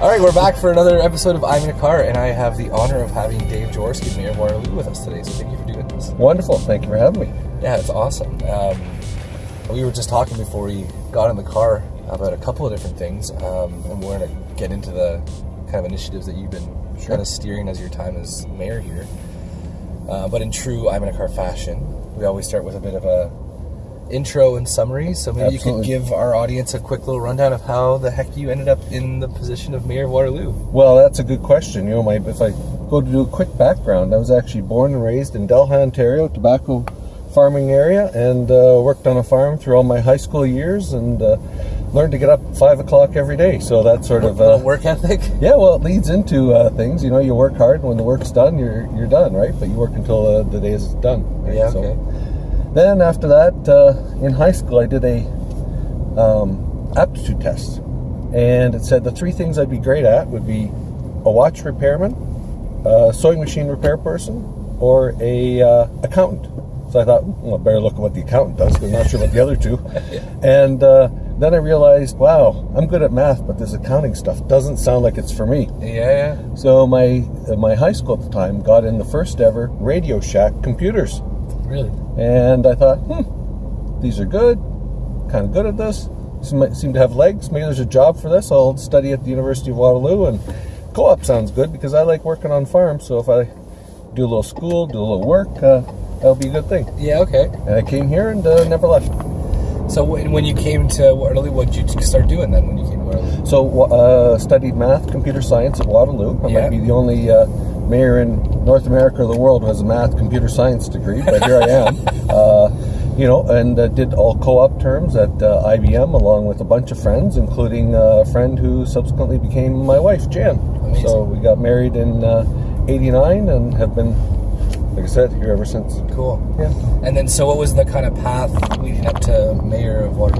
All right, we're back for another episode of I'm in a Car, and I have the honor of having Dave Jaworski, Mayor of Waterloo, with us today. So thank you for doing this. Wonderful. Thank you for having me. Yeah, it's awesome. Um, we were just talking before we got in the car about a couple of different things, um, and we're going to get into the kind of initiatives that you've been Sure. kind of steering as your time as mayor here. Uh, but in true I'm in a car fashion, we always start with a bit of a intro and summary. So maybe you could give our audience a quick little rundown of how the heck you ended up in the position of mayor of Waterloo. Well, that's a good question. You know, my if I go to do a quick background, I was actually born and raised in Delhi, Ontario, tobacco farming area, and uh, worked on a farm through all my high school years, and uh, learned to get up at five o'clock every day. So that's sort of uh, work ethic. yeah. Well, it leads into uh, things. You know, you work hard, and when the work's done, you're you're done, right? But you work until uh, the day is done. right? Yeah, So- okay. Then after that, uh, in high school, I did a um, aptitude test, and it said the three things I'd be great at would be a watch repairman, a sewing machine repair person, or a uh, accountant. So I thought, well, I better look at what the accountant does. I'm not sure about the other two. And uh, then I realized, wow, I'm good at math, but this accounting stuff doesn't sound like it's for me. Yeah, yeah. So my my high school at the time got in the first ever Radio Shack computers. Really? And I thought, hmm, these are good, kind of good at this. Seem, seem to have legs. Maybe there's a job for this. I'll study at the University of Waterloo. And co op sounds good because I like working on farms. So if I do a little school, do a little work, uh, that'll be a good thing. Yeah, okay. And I came here and uh, never left. So when when you came to Waterloo, what did you start doing then when you came to Waterloo? So uh, studied math, computer science at Waterloo. I Yeah. might be the only uh, mayor in North America or the world who has a math, computer science degree, but here I am. Uh, you know, and uh, did all co-op terms at uh, IBM along with a bunch of friends, including uh, a friend who subsequently became my wife, Jan. Amazing. So we got married in uh, '89 and have been, like I said, here ever since. Cool. Yeah. And then, so what was the kind of path leading up to mayor of Waterloo?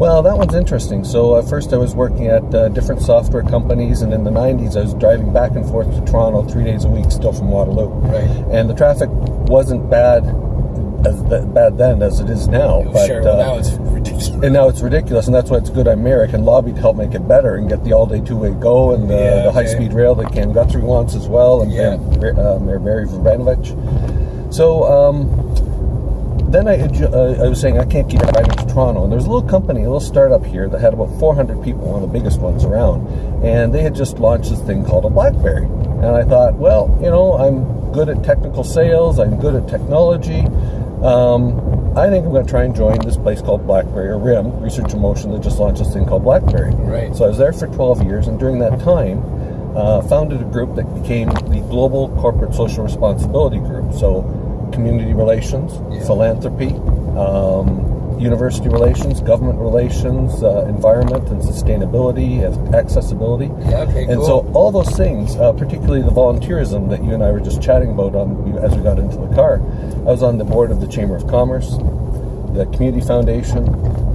Well, that one's interesting. So uh, first, I was working at uh, different software companies, and in the '90s, I was driving back and forth to Toronto three days a week, still from Waterloo. Right. And the traffic wasn't bad as th- bad then as it is now. But, sure. Well, uh, now it's ridiculous. and now it's ridiculous, and that's why it's good I'm mayor. I can lobby to help make it better and get the all-day two-way go and the, Yeah, the high-speed rail that Cam Guthrie wants as well, and Yeah. Mayor, uh, Vrbanovic. So um, then I, uh, I was saying I can't keep driving to Toronto, and there's a little company, a little startup here that had about 400 people, one of the biggest ones around, and they had just launched this thing called a BlackBerry. And I thought, well, you know, I'm good at technical sales, I'm good at technology. Um, I think I'm going to try and join this place called BlackBerry or RIM, Research and Motion, that just launched this thing called BlackBerry. Right. So I was there for 12 years, and during that time, uh, founded a group that became the Global Corporate Social Responsibility Group. So, community relations, Yeah. philanthropy, um, university relations, government relations, uh, environment and sustainability, accessibility. Yeah, okay, And cool. so, all those things, uh, particularly the volunteerism that you and I were just chatting about on as we got into the car, I was on the board of the Chamber of Commerce, the Community Foundation,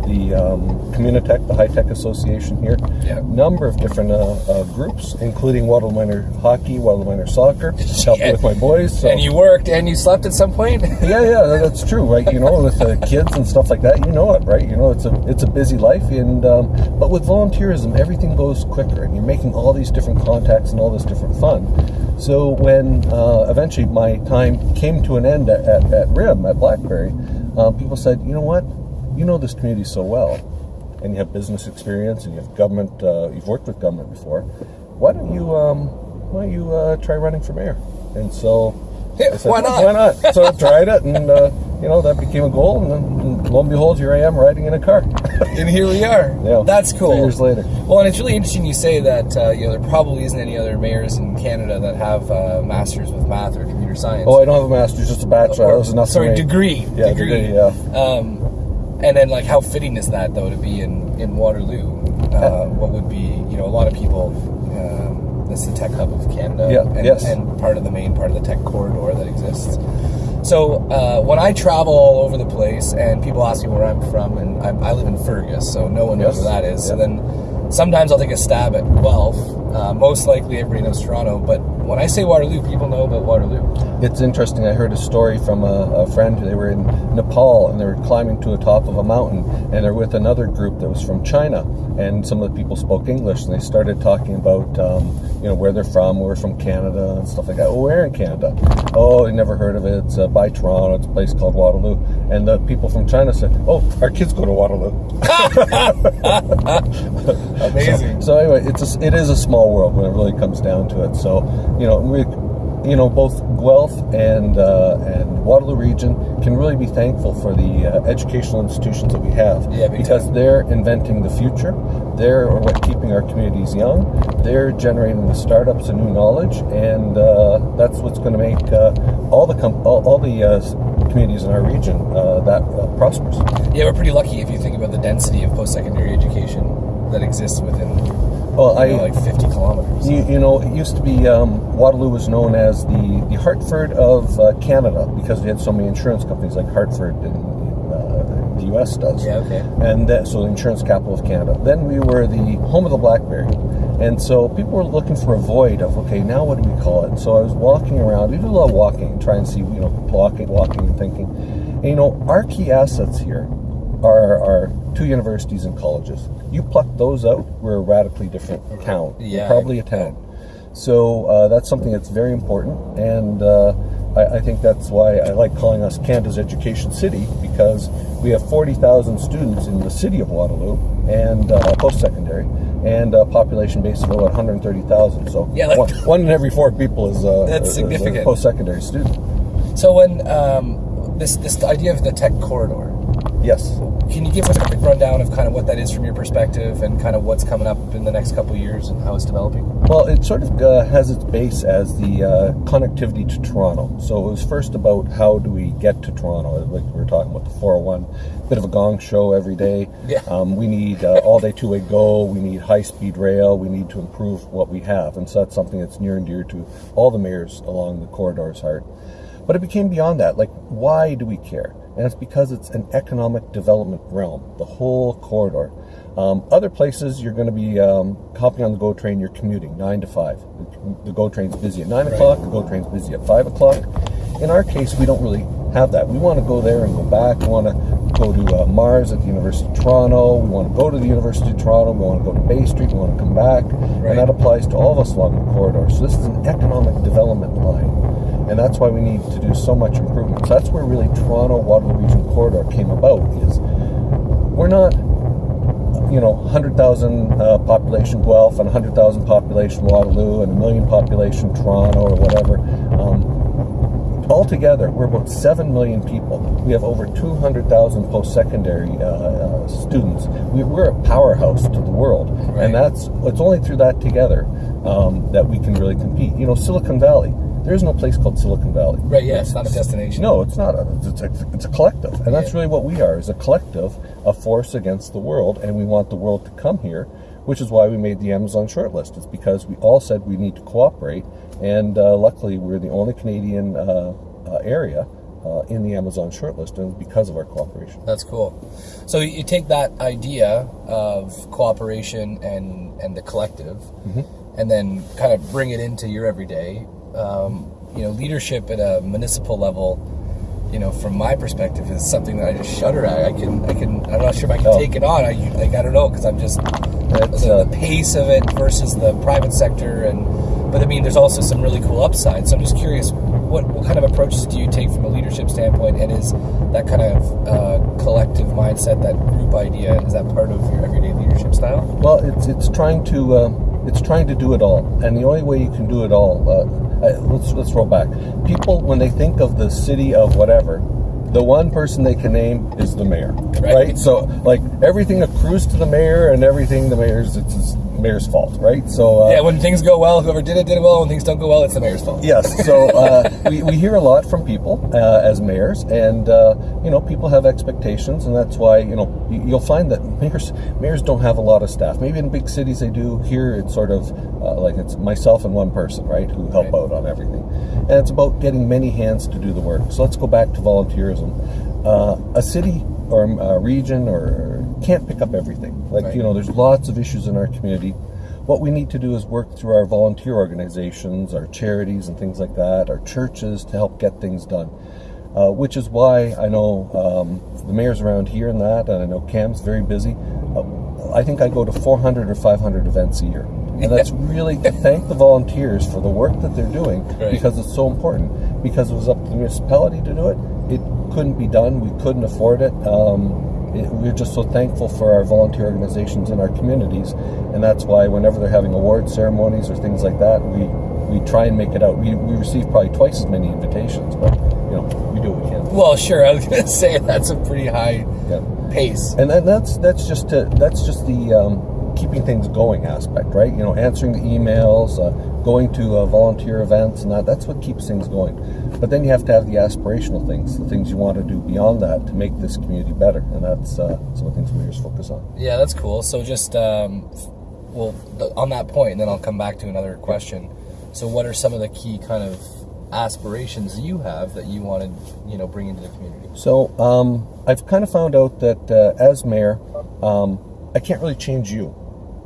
the um, Communitech, the High Tech Association here. Yeah. Number of different uh, uh, groups, including Waterloo Minor Hockey, Waterloo Minor Soccer, Yeah. with my boys. So. And you worked and you slept at some point. Yeah, yeah, that's true, right? You know, with the kids and stuff like that, you know it, right? You know, it's a it's a busy life, and um, but with volunteerism, everything goes quicker, and you're making all these different contacts and all this different fun. So when uh, eventually my time came to an end at, at, at RIM at BlackBerry, um, people said, you know what, you know this community so well, and you have business experience, and you have government, uh, you've worked with government before. Why don't you um, why don't you uh, try running for mayor? And so Yeah, said, why not? Why not? So I tried it, and uh, you know that became a goal, and then lo and behold, here I am riding in a car. and here we are. Yeah, That's three cool. years later. Well, and it's really interesting you say that uh, you know there probably isn't any other mayors in Canada that have uh, masters with math or computer science. Oh, I don't have a master's, just a bachelor. that was enough sorry, degree. Yeah, degree. degree, yeah. Um, and then like how fitting is that though to be in in Waterloo? Uh, what would be you know a lot of people. Um, this is the tech hub of Canada, Yeah, and, yes. and part of the main part of the tech corridor that exists. So uh, when I travel all over the place and people ask me where I'm from, and I'm, I live in Fergus, so no one knows Yes. where that is. So then sometimes I'll take a stab at Guelph. Uh, most likely everybody knows Toronto, but when I say Waterloo, people know about Waterloo. It's interesting. I heard a story from a, a friend. They were in Nepal and they were climbing to the top of a mountain, and they're with another group that was from China. And some of the people spoke English, and they started talking about, um, you know, where they're from. We're from Canada and stuff like that. Oh, where in Canada? Oh, I never heard of it. It's uh, by Toronto. It's a place called Waterloo. And the people from China said, "Oh, our kids go to Waterloo." Amazing. So, so anyway, it's a, it is a small world when it really comes down to it. So you know we you know both Guelph and uh, and Waterloo region can really be thankful for the uh, educational institutions that we have Yeah, because they're inventing the future. They're what keeping our communities young. They're generating the startups and new knowledge, and uh, that's what's going to make uh, all the all, all the uh, communities in our region uh, that uh, prosperous. Yeah, we're pretty lucky if you think about the density of post-secondary education that exists within Well, I know, like 50 kilometers. You, you know, it used to be um, Waterloo was known as the, the Hartford of uh, Canada because we had so many insurance companies like Hartford in, in uh, the U.S. does. Yeah, okay. And that, so the insurance capital of Canada. Then we were the home of the BlackBerry, and so people were looking for a void of okay, now what do we call it? So I was walking around. We do a lot of walking and try and see, you know, walking, walking, and thinking. And, you know, our key assets here are, are two universities and colleges. You pluck those out, we're a radically different town. Yeah, probably a town. So uh, that's something that's very important, and uh, I, I think that's why I like calling us Canada's education city because we have 40,000 students in the city of Waterloo and uh, post-secondary, and a population base of about 130,000. So Yeah, like- one, one in every four people is, uh, That's is significant. post-secondary student. So when um, this this idea of the tech corridor, Yes. Can you give us a quick rundown of kind of what that is from your perspective and kind of what's coming up in the next couple years and how it's developing? Well, it sort of uh, has its base as the uh, connectivity to Toronto. So it was first about how do we get to Toronto, like we were talking about the 401, bit of a gong show every day. Yeah. Um, we need uh, all day two way go, we need high speed rail, we need to improve what we have. And so that's something that's near and dear to all the mayors along the corridor's heart. But it became beyond that. Like, why do we care? And it's because it's an economic development realm, the whole corridor. Um, other places, you're going to be um, hopping on the GO train, you're commuting 9 to 5. The, GO train's busy at 9 o'clock, the GO train's busy at 5 o'clock. In our case, we don't really have that. We want to go there and go back. We want to go to uh, Mars at the University of Toronto. We want to go to the University of Toronto. We want to go to Bay Street. We want to come back. Right. And that applies to all of us along the corridor. So this is an economic development line and that's why we need to do so much improvement. So that's where really Toronto Waterloo Region Corridor came about. Is we're not, you know, 100,000 uh, population Guelph and 100,000 population Waterloo and a million population Toronto or whatever. Um, altogether, we're about 7 million people. We have over 200,000 post-secondary uh, uh, students. We, we're a powerhouse to the world, Right. and that's it's only through that together um, that we can really compete. You know, Silicon Valley. There's no place called Silicon Valley. Right, yeah, it's not a destination. No, it's not. A, it's, a, it's a collective, and that's Yeah. really what we are: is a collective, a force against the world, and we want the world to come here. Which is why we made the Amazon shortlist. It's because we all said we need to cooperate, and uh, luckily we're the only Canadian uh, uh, area uh, in the Amazon shortlist, and because of our cooperation. That's cool. So you take that idea of cooperation and and the collective, and then kind of bring it into your everyday. Um, you know, leadership at a municipal level. You know, from my perspective, is something that I just shudder at. I can, I can. I'm not sure if I can Oh. take it on. I like, I don't know, because I'm just the, uh, the pace of it versus the private sector, and but I mean, there's also some really cool upsides. So I'm just curious, what what kind of approaches do you take from a leadership standpoint, and is that kind of uh, collective mindset, that group idea, is that part of your everyday leadership style? Well, it's it's trying to um, it's trying to do it all, and the only way you can do it all. Uh, uh, let's let's roll back. People, when they think of the city of whatever, the one person they can name is the mayor, Right. right? So, like everything accrues to the mayor, and everything the mayor's it's his mayor's fault, right? So, uh, Yeah, when things go well, whoever did it did it well. When things don't go well, it's the mayor's fault. Yes. So uh, we, we hear a lot from people uh, as mayors, and uh, you know people have expectations, and that's why you know you- you'll find that mayors mayors don't have a lot of staff. Maybe in big cities they do. Here it's sort of uh, like it's myself and one person, right, who help Right. out on everything, and it's about getting many hands to do the work. So let's go back to volunteerism. Uh, a city or a region or can't pick up everything. Like Right. you know, there's lots of issues in our community. what we need to do is work through our volunteer organizations, our charities, and things like that, our churches to help get things done. Uh, which is why I know um, the mayor's around here and that, and I know Cam's very busy. Uh, I think I go to 400 or 500 events a year. And that's really to thank the volunteers for the work that they're doing Right. because it's so important. Because it was up to the municipality to do it, it couldn't be done. We couldn't afford it. Um, it we're just so thankful for our volunteer organizations in our communities, and that's why whenever they're having award ceremonies or things like that, we we try and make it out. We, we receive probably twice as many invitations, but you know we do what we can. Well, sure. I was gonna say that's a pretty high Yeah. pace. and then that's that's just to, that's just the um, keeping things going aspect, right? You know, answering the emails, uh, going to uh, volunteer events, and that that's what keeps things going. But then you have to have the aspirational things, the things you want to do beyond that to make this community better, and that's uh, some of the things mayors focus on. Yeah, that's cool. So just um, well, on that point, and then I'll come back to another question. So, what are some of the key kind of aspirations you have that you want to, you know, bring into the community? So um, I've kind of found out that uh, as mayor, um, I can't really change you,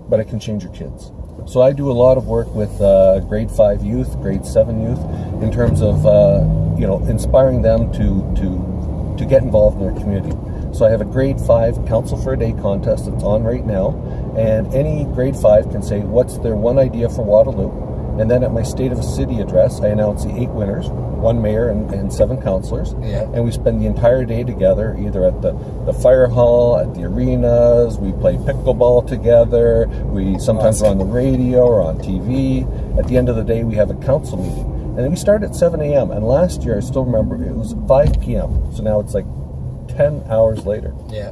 but I can change your kids. So I do a lot of work with uh, grade five youth, grade seven youth, in terms of uh, you know inspiring them to to to get involved in their community. So I have a grade five council for a day contest that's on right now, and any grade five can say what's their one idea for Waterloo. And then at my State of a City address, I announce the eight winners, one mayor and, and seven councilors. Yeah. And we spend the entire day together, either at the, the fire hall, at the arenas, we play pickleball together, we sometimes are on the radio or on TV. At the end of the day, we have a council meeting. And then we start at 7 a.m. And last year, I still remember, it was 5 p.m. So now it's like 10 hours later. Yeah.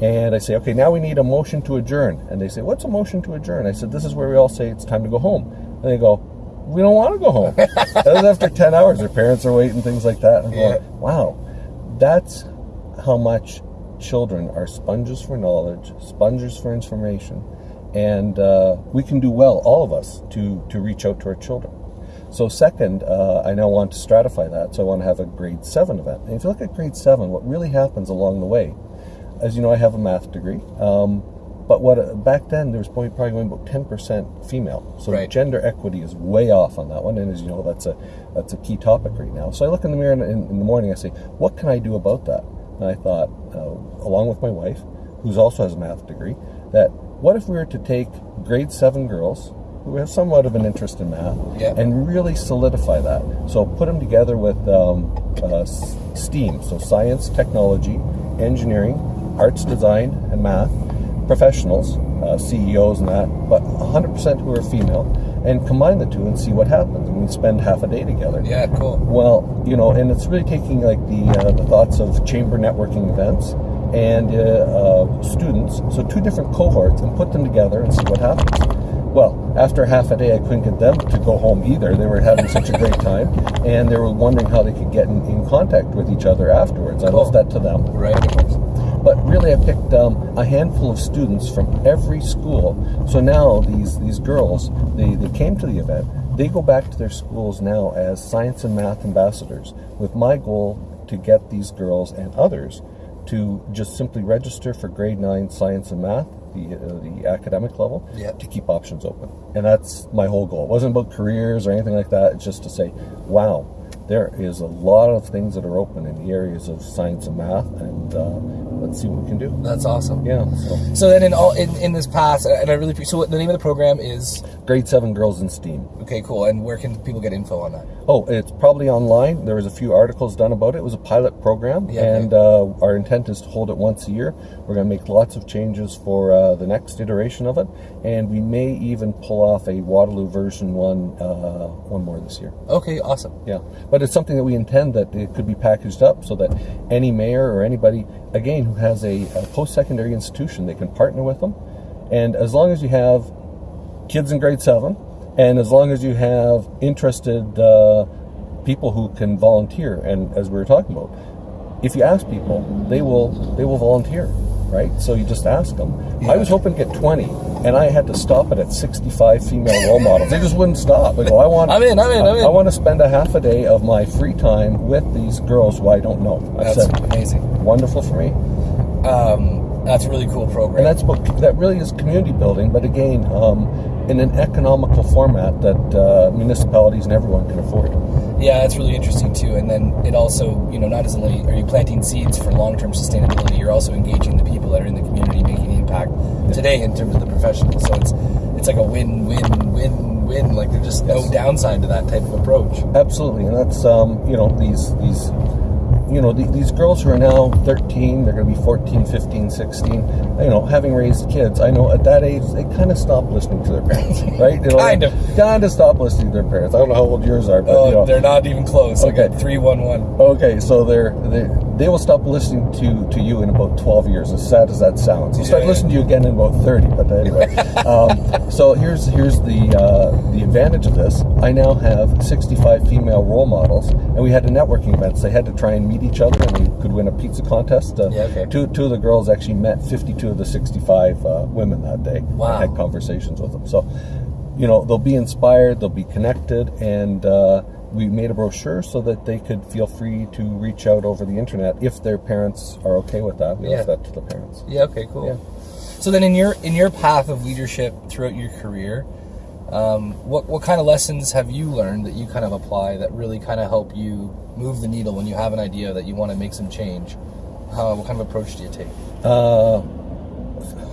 And I say, okay, now we need a motion to adjourn. And they say, what's a motion to adjourn? I said, this is where we all say it's time to go home. And they go, we don't want to go home. that was after 10 hours. Their parents are waiting, things like that. And I'm Yeah. going, wow, that's how much children are sponges for knowledge, sponges for information. And uh, we can do well, all of us, to, to reach out to our children. So second, uh, I now want to stratify that. So I want to have a grade seven event. And if you look at grade seven, what really happens along the way, as you know, I have a math degree. Um, but what back then there was probably, probably going about ten percent female. So Right. gender equity is way off on that one. And as you know, that's a that's a key topic right now. So I look in the mirror in, in, in the morning. I say, what can I do about that? And I thought, uh, along with my wife, who also has a math degree, that what if we were to take grade seven girls who have somewhat of an interest in math Yeah. and really solidify that. So put them together with um, uh, STEAM, so science, technology, engineering, arts, design, and math professionals, uh, CEOs, and that, but 100% who are female, and combine the two and see what happens. And we spend half a day together. Yeah. Cool. Well, you know, and it's really taking like the uh, the thoughts of chamber networking events and uh, uh, students, so two different cohorts, and put them together and see what happens. Well, after half a day, I couldn't get them to go home either. They were having such a great time, and they were wondering how they could get in, in contact with each other afterwards. I Cool. left that to them. Right. Really, I picked um, a handful of students from every school. So now these these girls, they, they came to the event. They go back to their schools now as science and math ambassadors, with my goal to get these girls and others to just simply register for grade nine science and math, the uh, the academic level, Yeah. to keep options open. And that's my whole goal. It wasn't about careers or anything like that. It's just to say, wow, there is a lot of things that are open in the areas of science and math, and uh, let's see what we can do. That's awesome. Yeah. So So then, in all in, in this past, and I really appreciate. So, what, the name of the program is grade seven girls in STEAM. okay, cool. And where can people get info on that? Oh, it's probably online. There was a few articles done about it. It was a pilot program, Yeah, and uh, our intent is to hold it once a year. We're going to make lots of changes for uh, the next iteration of it, and we may even pull off a Waterloo version one, uh, one more this year. Okay, awesome. Yeah, but it's something that we intend that it could be packaged up so that any mayor or anybody, again, who has a, a post-secondary institution, they can partner with them, and as long as you have kids in grade seven, and as long as you have interested uh, people who can volunteer, and as we were talking about, if you ask people, they will they will volunteer, right? So you just ask them. I was hoping to get twenty, and I had to stop it at sixty-five female role models. They just wouldn't stop. They go, I want. I'm in, I'm in, I'm in. I want to spend a half a day of my free time with these girls who I don't know. I That's said, amazing. wonderful for me. Um, that's a really cool program. And that's what that really is community building. But again, um, in an economical format that uh, municipalities and everyone can afford. Yeah, that's really interesting too. And then it also, you know, not as only are you planting seeds for long-term sustainability, you're also engaging the people that are in the community, making the impact today in terms of the professionals. So it's it's like a win-win-win-win. Like there's just no downside to that type of approach. Absolutely, and that's um, you know these these you know the, these girls who are now 13 they're going to be 14 15 16 you know having raised kids i know at that age they kind of stop listening to their parents right you know, Kind of. kind of stop listening to their parents i don't know how old yours are but Oh, you know, they're not even close. Okay. One one. Okay, so they're they they will stop listening to to you in about twelve years. As sad as that sounds, they'll start Yeah. listening to you again in about thirty. But anyway, um, so here's here's the uh, the advantage of this. I now have sixty five female role models, and we had a networking event. So they had to try and meet each other, and we could win a pizza contest. Uh, Yeah, okay. Two two of the girls actually met fifty two of the sixty five uh, women that day. Wow. Had conversations with them. So you know they'll be inspired, they'll be connected, and uh, we made a brochure so that they could feel free to reach out over the internet if their parents are okay with that. We Yeah. left that to the parents. Yeah. Okay. Cool. Yeah. So then, in your in your path of leadership throughout your career, um, what what kind of lessons have you learned that you kind of apply that really kind of help you move the needle when you have an idea that you want to make some change? How, what kind of approach do you take? Uh,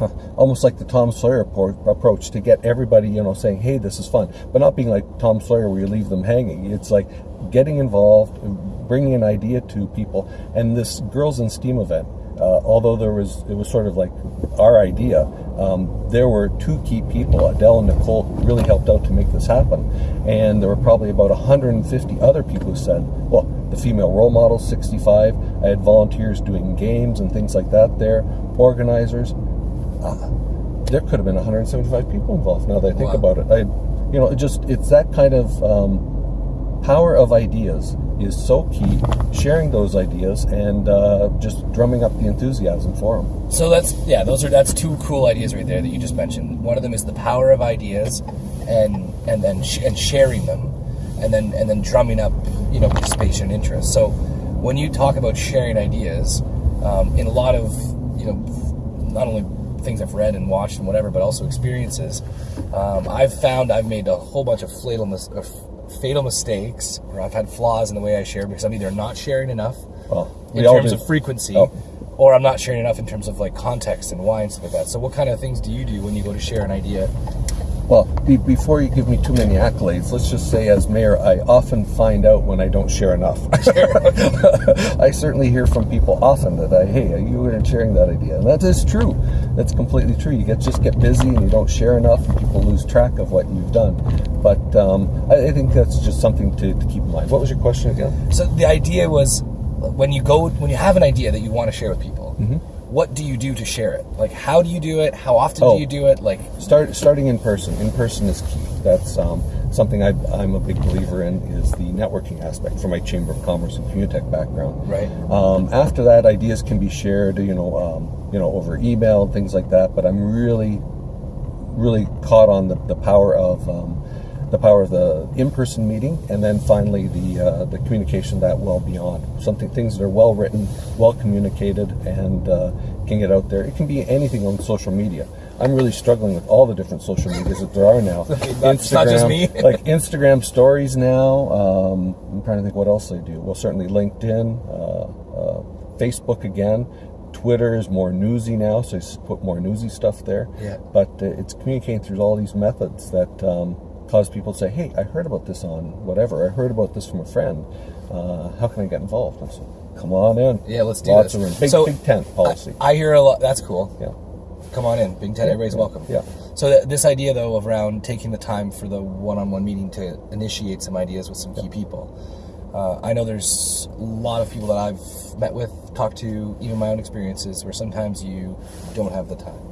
almost like the Tom Sawyer approach to get everybody, you know, saying, "Hey, this is fun," but not being like Tom Sawyer where you leave them hanging. It's like getting involved, bringing an idea to people, and this Girls in STEAM event. Uh, although there was, it was sort of like our idea. Um, there were two key people, Adele and Nicole, who really helped out to make this happen, and there were probably about 150 other people who said, "Well, the female role model, 65. I had volunteers doing games and things like that there, organizers there could have been 175 people involved. Now that I think Wow. about it, I, you know, it just it's that kind of um, power of ideas is so key. Sharing those ideas and uh, just drumming up the enthusiasm for them. So that's yeah, those are that's two cool ideas right there that you just mentioned. One of them is the power of ideas, and and then sh- and sharing them, and then and then drumming up you know participation and interest. So when you talk about sharing ideas, um, in a lot of you know not only things I've read and watched and whatever, but also experiences, um, I've found I've made a whole bunch of fatal mis- of fatal mistakes, or I've had flaws in the way I share because I'm either not sharing enough Well, in terms do. of frequency, Oh. or I'm not sharing enough in terms of like context and why and stuff like that. So, what kind of things do you do when you go to share an idea? Well, be, before you give me too many accolades, let's just say, as mayor, I often find out when I don't share enough. I certainly hear from people often that I, hey, you weren't sharing that idea, and that is true. That's completely true. You get just get busy and you don't share enough, and people lose track of what you've done. But um, I, I think that's just something to, to keep in mind. What was your question again? So, the idea was when you go when you have an idea that you want to share with people. What do you do to share it? Like, how do you do it? How often Oh. do you do it? Like, Start starting in person. In person is key. That's um, something I, I'm a big believer in. Is the networking aspect from my Chamber of Commerce and Communitech background. Right. Um, after that, ideas can be shared. You know, um, you know, over email and things like that. But I'm really, really caught on the, the power of um, the power of the in-person meeting, and then finally the uh, the communication that well beyond something things that are well written, well communicated, and uh, can get out there. It can be anything on social media. I'm really struggling with all the different social medias that there are now. It's not just me. like Instagram stories now. Um, I'm trying to think what else they do. Well, certainly LinkedIn, uh, uh, Facebook again. Twitter is more newsy now, so I s- put more newsy stuff there. Yeah. But uh, it's communicating through all these methods that um, cause people to say, "Hey, I heard about this on whatever. I heard about this from a friend. Uh, how can I get involved?" And so, come on in. Yeah, let's do Lots this. of room. Big, So, big tent policy. I hear a lot. That's cool. yeah. Come on in, Big Ted. Everybody's yeah, welcome. yeah. So th- this idea, though, of around taking the time for the one-on-one meeting to initiate some ideas with some key people. Uh, I know there's a lot of people that I've met with, talked to, even my own experiences, where sometimes you don't have the time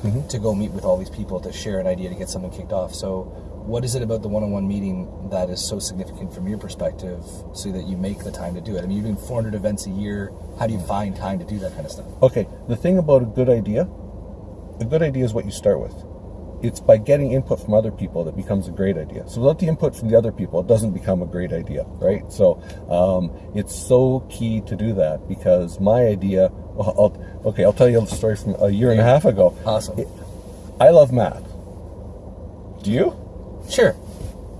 Mm-hmm. to go meet with all these people to share an idea to get something kicked off. So, what is it about the one-on-one meeting that is so significant from your perspective, so that you make the time to do it? I mean, you're doing 400 events a year. How do you find time to do that kind of stuff? Okay, the thing about a good idea, a good idea is what you start with. It's by getting input from other people that becomes a great idea. So without the input from the other people, it doesn't become a great idea, right? So um, it's so key to do that because my idea. Well, I'll, okay, I'll tell you a story from a year and a half ago. Awesome. I love math. Do you? Sure.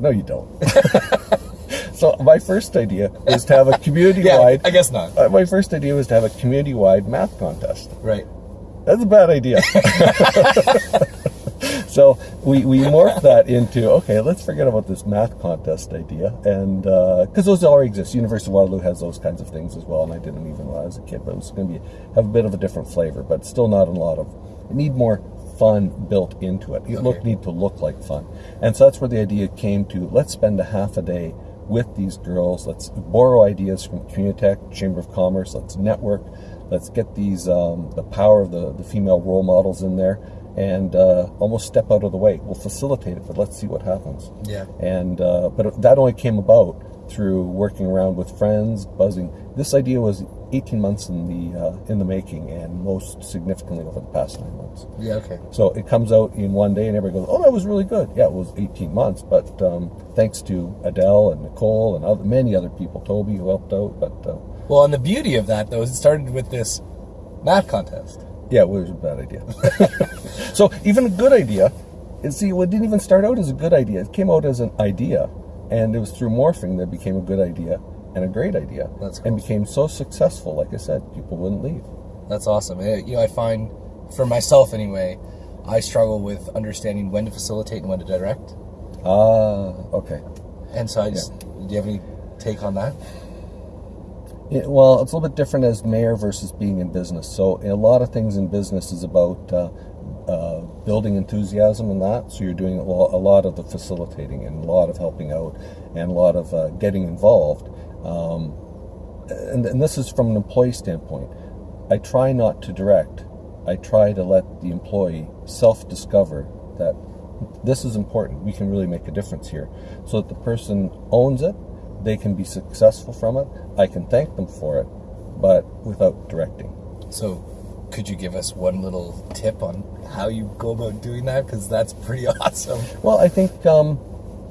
No, you don't. so my first idea was to have a community-wide. I guess not. uh, my first idea was to have a community-wide math contest. Right. That's a bad idea. So we, we morphed that into okay, let's forget about this math contest idea, and because those already exist. University of Waterloo has those kinds of things as well, and I didn't even when I was a kid, but it was going to be have a bit of a different flavor, but still not a lot of. Need more fun built into it. It look need to look like fun, and so that's where the idea came to. Let's spend a half a day with these girls. Let's borrow ideas from Communitech, Chamber of Commerce. Let's network. Let's get these um, the power of the, the female role models in there, and uh, almost step out of the way. We'll facilitate it, but let's see what happens. Yeah. And uh, but that only came about through working around with friends, buzzing. This idea was 18 months in the uh, in the making, and most significantly over the past nine months. Yeah. Okay. So it comes out in one day, and everybody goes, "Oh, that was really good." Yeah, it was 18 months, but um, thanks to Adele and Nicole and other, many other people, Toby who helped out. But uh, Well, and the beauty of that though is it started with this math contest. Yeah, it was a bad idea. so even a good idea, see, it didn't even start out as a good idea. It came out as an idea, and it was through morphing that it became a good idea and a great idea, That's and became so successful. Like I said, people wouldn't leave. That's awesome. Eh, You know, I find for myself anyway, I struggle with understanding when to facilitate and when to direct. Ah, okay. And so I just, do you have any take on that? Yeah, well, it's a little bit different as mayor versus being in business. So, a lot of things in business is about uh, uh, building enthusiasm and that. So, you're doing a lot, a lot of the facilitating and a lot of helping out and a lot of uh, getting involved. Um, and, and this is from an employee standpoint. I try not to direct. I try to let the employee self-discover that this is important. We can really make a difference here, so that the person owns it. They can be successful from it. I can thank them for it, but without directing. So, could you give us one little tip on how you go about doing that? Because that's pretty awesome. Well, I think, um,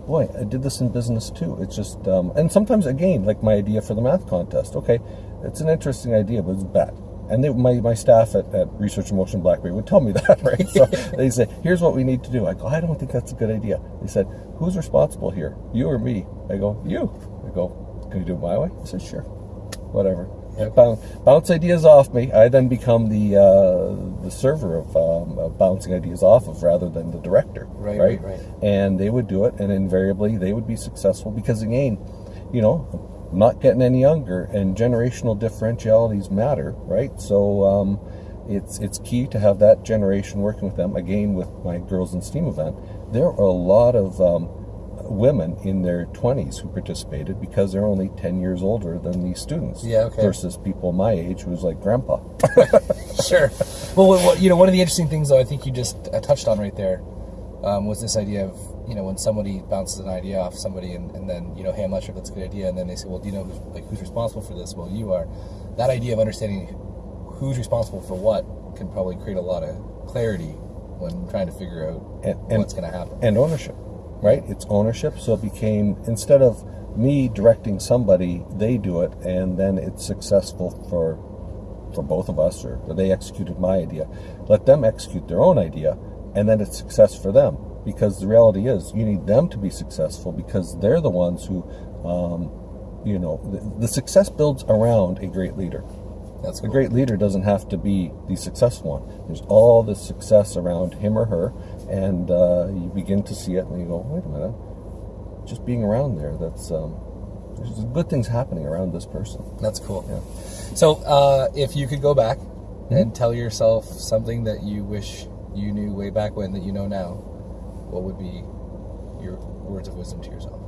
boy, I did this in business too. It's just, um, and sometimes again, like my idea for the math contest. Okay, it's an interesting idea, but it's bad. And they, my, my staff at, at Research Motion Blackberry would tell me that, right? So they say, here's what we need to do. I go, I don't think that's a good idea. They said, who's responsible here? You or me? I go, you. I go, can you do it my way? I said, sure. Whatever. Yep. Bounce, bounce ideas off me. I then become the uh, the server of, um, of bouncing ideas off of rather than the director. Right, right, right, right. And they would do it, and invariably they would be successful because again, you know, I'm not getting any younger, and generational differentialities matter, right? So um, it's it's key to have that generation working with them. Again, with my Girls in STEAM event, there are a lot of um, women in their 20s who participated because they're only 10 years older than these students Yeah, okay. versus people my age who's like grandpa sure. Well, you know, one of the interesting things, though, I think you just uh, touched on right there um, was this idea of, you know, when somebody bounces an idea off somebody, and, and then, you know, hey, I'm not sure if that's a good idea, and then they say, well, do you know who's, like who's responsible for this? Well, you are. That idea of understanding who's responsible for what can probably create a lot of clarity when trying to figure out And- and- what's going to happen. and ownership right it's ownership so it became instead of me directing somebody they do it and then it's successful for for both of us or they executed my idea let them execute their own idea and then it's success for them because the reality is you need them to be successful because they're the ones who um, you know the, the success builds around a great leader That's a great leader doesn't have to be the successful one. There's all this success around him or her, and uh, you begin to see it, and you go, "Wait a minute! Just being around there, that's um, there's good things happening around this person." That's cool. Yeah. So, uh, if you could go back Mm-hmm. and tell yourself something that you wish you knew way back when that you know now, what would be your words of wisdom to yourself?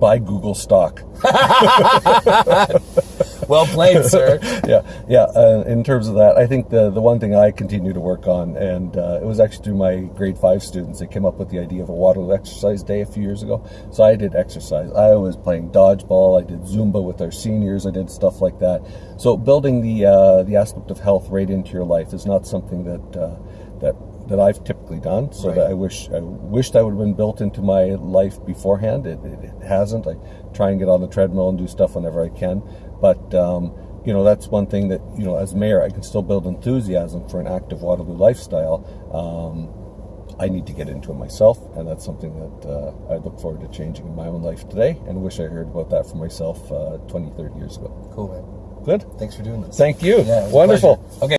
Buy Google stock. Well played, sir. yeah, yeah. Uh, in terms of that, I think the the one thing I continue to work on, and uh, it was actually through my grade five students that came up with the idea of a Waterloo exercise day a few years ago. So I did exercise. I was playing dodgeball. I did Zumba with our seniors. I did stuff like that. So building the uh, the aspect of health right into your life is not something that uh, that that I've typically done. So Right. that I wish I wished I would have been built into my life beforehand. It, it, it hasn't. I try and get on the treadmill and do stuff whenever I can, but um, you know that's one thing that you know as mayor I can still build enthusiasm for an active Waterloo lifestyle. Um, I need to get into it myself, and that's something that uh, I look forward to changing in my own life today, and wish I heard about that for myself uh, 20, 30 years ago. Cool, man. Good. Thanks for doing this. Thank you. Yeah, it was a Wonderful. Okay.